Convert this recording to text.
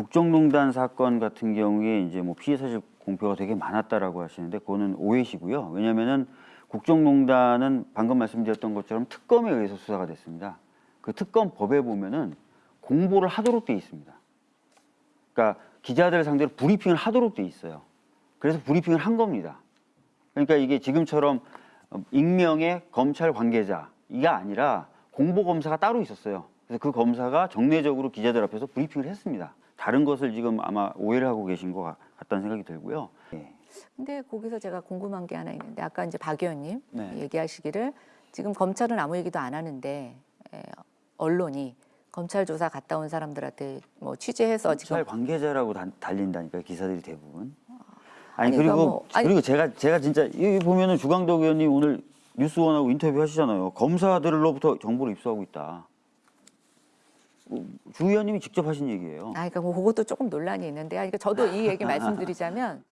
국정농단 사건 같은 경우에 이제 뭐 피해 사실 공표가 되게 많았다라고 하시는데 그거는 오해시고요. 왜냐하면은 국정농단은 방금 말씀드렸던 것처럼 특검에 의해서 수사가 됐습니다. 그 특검 법에 보면은 공보를 하도록 돼 있습니다. 그러니까 기자들 상대로 브리핑을 하도록 돼 있어요. 그래서 브리핑을 한 겁니다. 그러니까 이게 지금처럼 어, 익명의 검찰 관계자 이게 아니라 공보 검사가 따로 있었어요. 그래서 그 검사가 정례적으로 기자들 앞에서 브리핑을 했습니다. 다른 것을 지금 아마 오해를 하고 계신 것 같- 같다는 생각이 들고요. 예. 근데 거기서 제가 궁금한 게 하나 있는데 아까 이제 박 의원님 네. 얘기하시기를 지금 검찰은 아무 얘기도 안 하는데 에, 언론이 검찰 조사 갔다 온 사람들한테 뭐 취재해서 지금 검찰 관계자라고 다- 달린다니까 기사들이 대부분. 아니, 아니, 그리고 그러니까 뭐- 아니- 그리고 제가 제가 진짜 여기 보면은 주광덕 의원님 오늘 뉴스원하고 인터뷰 하시잖아요. 검사들로부터 정보를 입수하고 있다. 어, 주 의원님이 직접 하신 얘기예요. 아, 그러니까 뭐 그것도 조금 논란이 있는데, 아, 그러니까 저도 이 얘기 말씀드리자면